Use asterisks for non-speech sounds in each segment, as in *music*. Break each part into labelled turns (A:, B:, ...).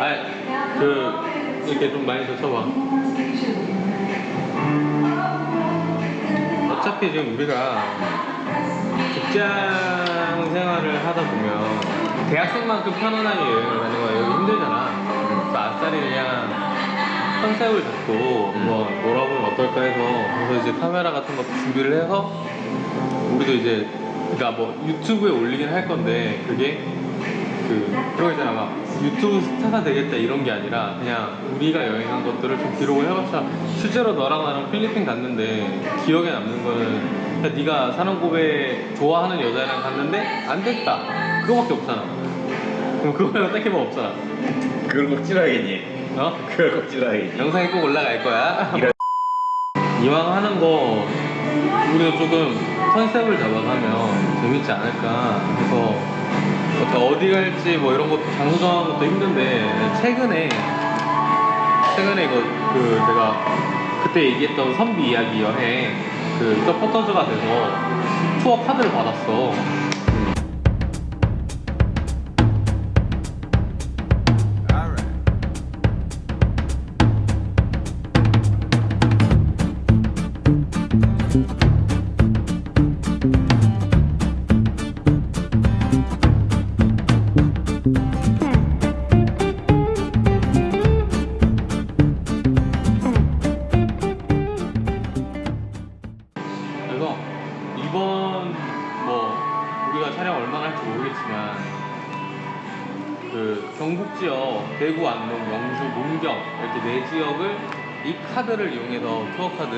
A: 아그 이렇게 좀 많이 젖혀봐. 어차피 지금 우리가 직장 생활을 하다 보면 대학생만큼 편안하게 여행을 가는 거야 여기 힘들잖아. 그래서 아싸리 그냥 컨셉을 잡고 뭐 놀아보면 어떨까 해서 그래서 이제 카메라 같은 것도 준비를 해서 우리도 이제 그러니까 뭐 유튜브에 올리긴 할 건데 그게 그 그런 거 있잖아 막 유튜브 스타가 되겠다 이런 게 아니라 그냥 우리가 여행한 것들을 좀 기록을 해봤자 실제로 너랑 나랑 필리핀 갔는데 기억에 남는 거는 그냥 네가 사는고베 좋아하는 여자랑 갔는데 안 됐다 그거밖에 없잖아 그럼 그거 말고 딱히 뭐 없잖아
B: 그걸 꼭 찍어야겠니?
A: 어?
B: 그걸 꼭 찍어야겠니?
A: 영상이 꼭 올라갈 거야 *laughs*
B: 이런-
A: 이왕 하는 거 우리도 조금 컨셉을 잡아가면 재밌지 않을까 해서 어디 갈지 뭐 이런 것도 장소 정하는 것도 힘든데 최근에 최근에 이거 그 내가 그때 얘기했던 선비 이야기 여행 그 서포터즈가 돼서 투어 카드를 받았어 모르겠지만 그 경북 지역 대구, 안동, 영주, 문경 이렇게 네 지역을 이 카드를 이용해서 투어 카드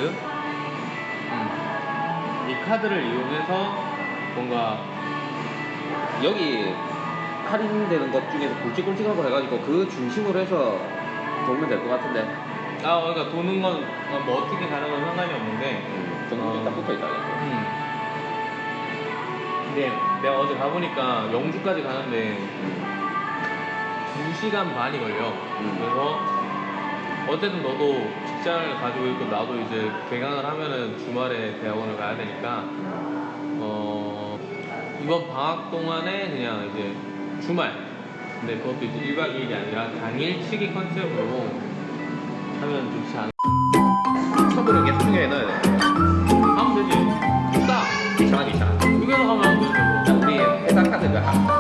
A: 음, 이 카드를 이용해서 뭔가
C: 여기 할인되는 것 중에서 굵직굵직한 거 해가지고 그 중심으로 해서 돌면 될 것 같은데
A: 아 그러니까 도는 건 뭐 어떻게 가는 건 상관이 없는데
C: 정국이
A: 어.
C: 딱 붙어 있다
A: 음. 근데 내가 어제 가보니까 영주까지 가는데 2시간 반이 걸려.
C: 음.
A: 그래서 어쨌든 너도 직장을 가지고 있고 나도 이제 개강을 하면은 주말에 대학원을 가야 되니까 어 이번 방학 동안에 그냥 이제 주말 근데 그것도 이제 1박 2일이 아니라 당일치기 컨셉으로 하면 좋지 않을까
C: 처분은 계속 중요해 넣어야 돼
A: 하면 되지 뭐.
C: 자, 우리 회사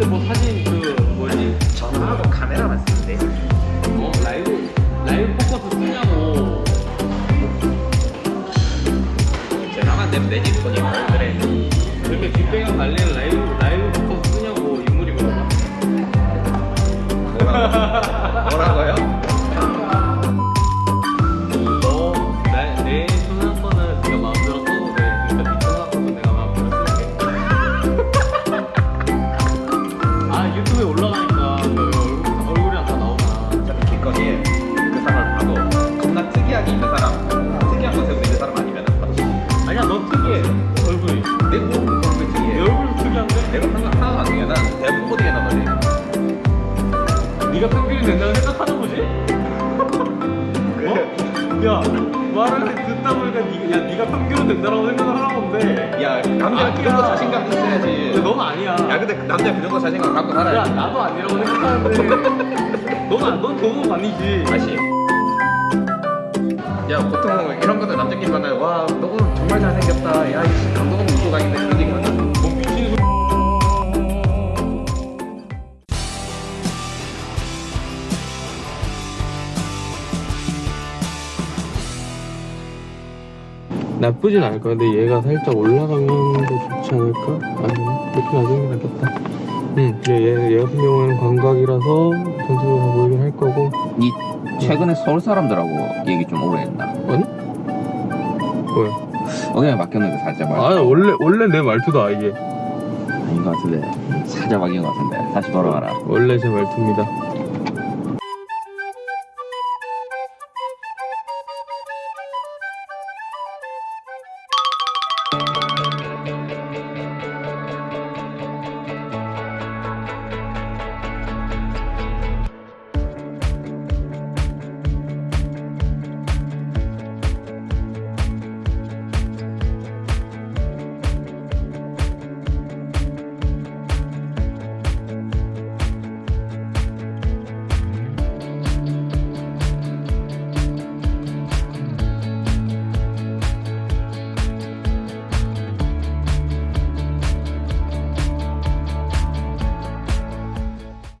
A: 그때 뭐 사진 그 뭐지?
C: 전화하고 카메라만 쓰면 돼
A: 어? 라이브 라이브 포커스 쓰냐고
C: 내면 되지 손이 뭘 그래
A: 이렇게 뒷배경 날리는 라이브 라이브 포커스 쓰냐고 인물이 물어봐
C: 뭐라고? 뭐라고요?
A: 네가 평균이 된다고 생각하는 거지? 어? 야 말을 듣다 보니까 니, 야 네가 평균은 된다고 생각을 하는 건데.
C: 야 남자 그 정도 자신감 있어야지.
A: 근데 넌 아니야.
C: 야 근데 그 남자 그 정도 자신감 갖고
A: 야
C: 살아야지.
A: 나도 아니라고 생각하는데. 넌, 안- 넌 너무 아니지.
C: 다시. 야 보통 이런 것들 남자끼리 만나면 와 너는 정말 잘생겼다. 야 이씨 감동 울고 가겠네 그런 얘기
A: 나쁘진 않을 거야. 근데 얘가 살짝 올라가면 더 좋지 않을까? 아니면 이렇게 게 낫겠다. 응, 얘, 얘, 얘 같은 경우에는 광각이라서 전체적으로 다 보이긴 할 거고.
D: 니 최근에 서울 사람들하고 얘기 좀 오래 했나?
A: 아니? 뭐야?
D: 어디에 맡겼는데 살짝 말.
A: 아, 원래, 원래 내 말투다, 이게.
C: 아닌 것 같은데 살짝 바뀐 것 같은데 다시 돌아가라
A: 원래 제 말투입니다